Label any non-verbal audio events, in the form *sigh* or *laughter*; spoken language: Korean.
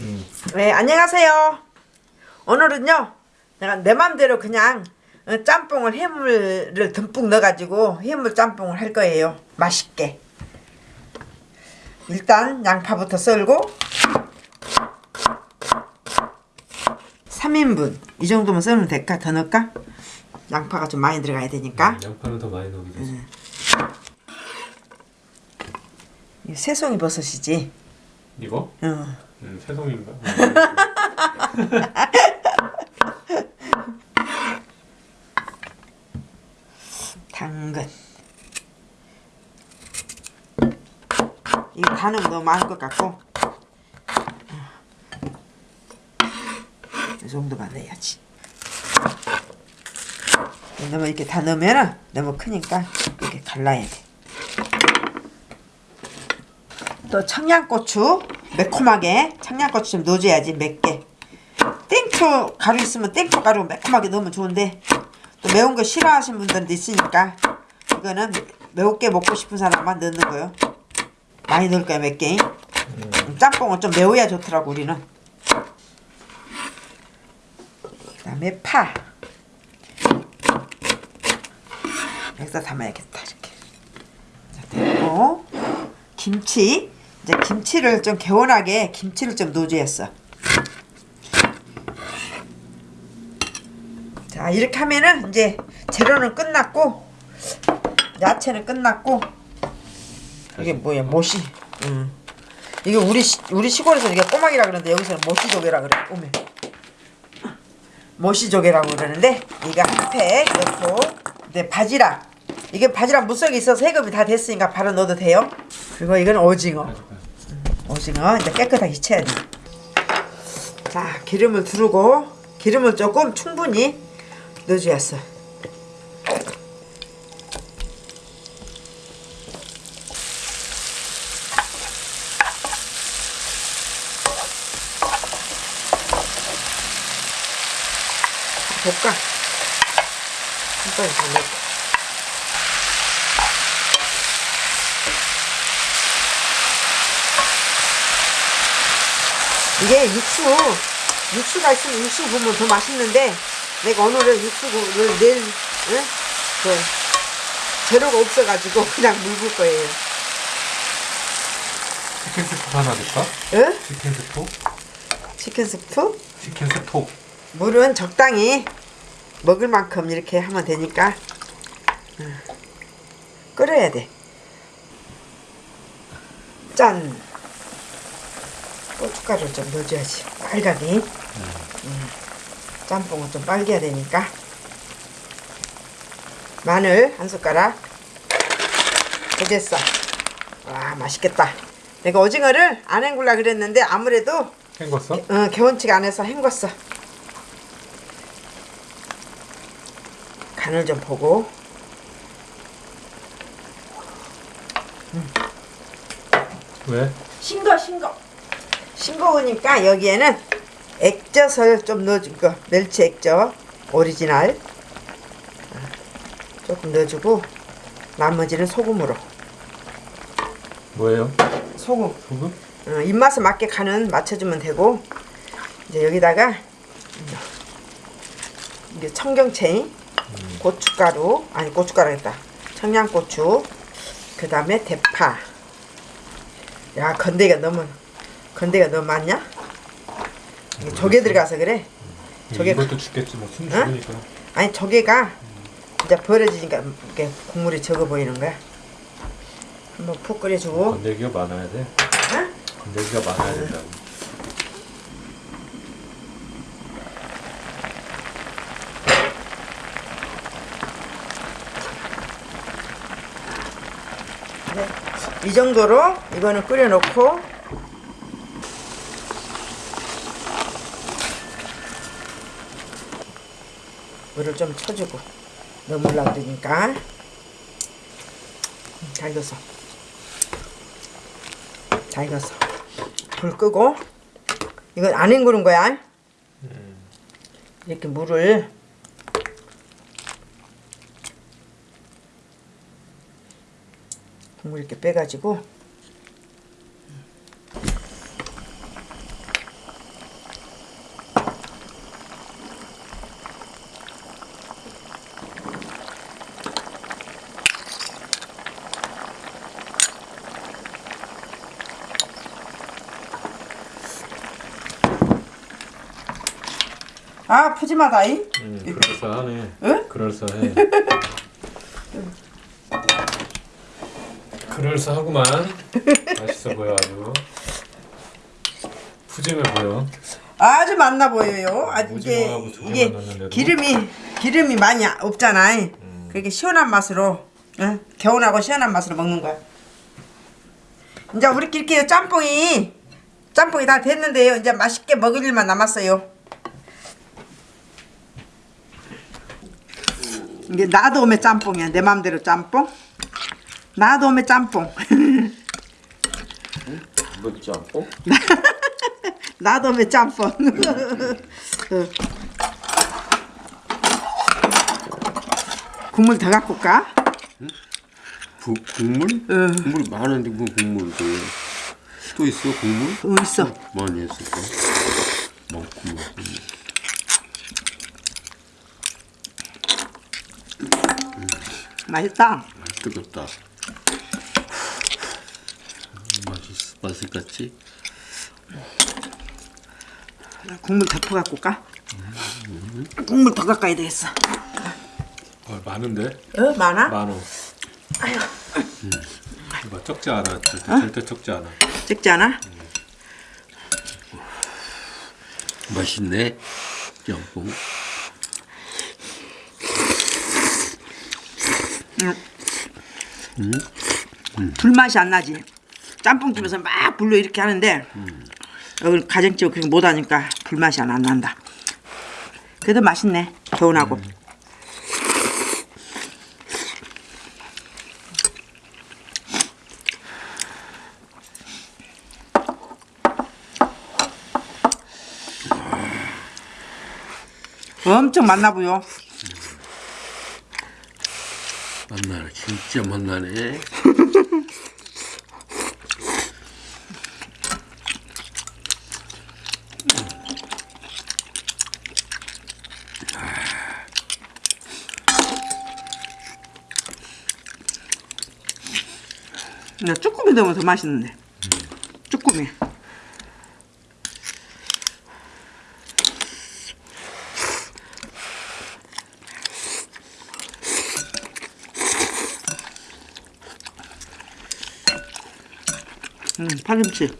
음. 네, 안녕하세요. 오늘은요, 내가 내 맘대로 그냥 어, 짬뽕을 해물을 듬뿍 넣어가지고 해물 짬뽕을 할 거예요. 맛있게. 일단 양파부터 썰고 3인분 이 정도면 썰면 될까? 더 넣을까? 양파가 좀 많이 들어가야 되니까 양파는 더 많이 넣어도 되지. 이거 새송이 버섯이지. 이거? 어. 음, 새송인가? *laughs* 당근 가는 거 너무 많을 것 같고 이 정도만 넣어야지 너무 이렇게 다 넣으면 너무 크니까 이렇게 갈라야 돼 또 청양고추 매콤하게 청양고추 좀 넣어줘야지 맵게 땡초 가루 있으면 땡초 가루 매콤하게 넣으면 좋은데 또 매운 거 싫어하시는 분들도 있으니까 이거는 매우게 먹고 싶은 사람만 넣는 거요. 많이 넣을 거야 몇 개. 짬뽕은 좀 매워야 좋더라고 우리는. 그다음에 파. 여기다 담아야겠다 이렇게. 자, 됐고 김치. 이제 김치를 좀 개운하게 김치를 좀 넣어줘야어. 자 이렇게 하면은 이제 재료는 끝났고 야채는 끝났고 이게 뭐야 모시. 음. 이게 우리 시, 우리 시골에서 이게 꼬막이라 그러는데 여기서는 모시조개라 그래 오메 모시조개라고 그러는데 이거 한팩 넣고 네 바지락. 이게 바지락 무석이 있어서 해급이 다 됐으니까 바로 넣어도 돼요? 그리고 이건 오징어. 음, 오징어 이제 깨끗하게 채야 돼 자 기름을 두르고 기름을 조금 충분히 넣어주었어. 볶아. 한 번에 더 넣고. 이게 육수, 육수가 있으면 육수 부으면 더 맛있는데 내가 오늘은 육수를 낼 응? 그 재료가 없어가지고 *laughs* 그냥 묽을 거예요. 치킨 스톡 하나 넣을까? 응? 치킨 스톡? 치킨 스프? 치킨 스톡. 물은 적당히 먹을 만큼 이렇게 하면 되니까 응. 끓여야 돼. 짠! 고춧가루 좀 넣어줘야지. 빨갛게. 음. 짬뽕은 좀 빨개야 되니까 마늘 한 숟가락 되겠어 와 맛있겠다 내가 오징어를 안 헹굴라 그랬는데 아무래도 헹궜어? 어, 개운치가 안 해서 헹궜어 간을 좀 보고 왜? 싱거 싱거 싱거우니까 여기에는 액젓을 좀 넣어줄 거 멸치 액젓 오리지널. 조금 넣어주고 나머지는 소금으로. 뭐예요? 소금. 소금? 어, 입맛에 맞게 간은 맞춰주면 되고. 이제 여기다가 이게 청경채 고춧가루 아니 고춧가루 했다. 청양고추 그 다음에 대파. 야 건더기가 너무 건더기가 너무 많냐? 이게 조개 들어가서 그래. 조개 이것도 죽겠지 뭐숨 어? 죽으니까. 아니 조개가 이제 버려지니까 이게 국물이 적어 보이는 거야. 한번 푹 끓여주고. 건더기가 많아야 돼. 어? 건더기가 많아야 된다고. 네. 이 정도로 이거는 끓여놓고 물을 좀 쳐주고 너무 올라오니까. 잘 익었어 잘 익었어 불 끄고. 이건 안 헹구는 거야. 이렇게 물을. 국물 이렇게 빼가지고 아 푸짐하다이. 음, 그럴싸하네. 응? 그럴싸해. 그럴싸하구만. 맛있어 보여 아주. 푸짐해 보여. 아주 맛나 보여요. 아 이게 이게? 기름이 기름이 많이 없잖아. 그렇게 시원한 맛으로 응? 개운하고 시원한 맛으로 먹는 거야. 이제 우리끼리 짬뽕이 짬뽕이 다 됐는데요. 이제 맛있게 먹을 일만 남았어요. 이게 나도 오메 짬뽕이야. 내 맘대로 짬뽕. 나도 오메 짬뽕. 뭐 짬뽕? *laughs* 나도 오메 짬뽕. 어. *laughs* 국물 더 갖고 올까? 부, 국물? 응. 국물 많은데 뭐 국물을 또, 또 있어 국물? 어, 있어. 많이 했을까? 많구만 맛있다. 뜨겁다 맛있, 맛을 같지? 국물 더더 갖고 올까? 국물 더 와야 되겠어. 어, 많은데? 어, 많아? 많어. 음. 이거 적지 않아. 절대, 절대 적지 않아. 적지 않아? 맛있네 불맛이 안 나지. 짬뽕집에서 막 불로 이렇게 하는데 여기 가정집은 그렇게 못하니까 불맛이 안, 안 난다. 그래도 맛있네. 개운하고. 엄청 맛나 보여. 만나네 진짜 만나네 야, 쭈꾸미 넣으면 더 맛있는데. 쭈꾸미. 음, 파김치.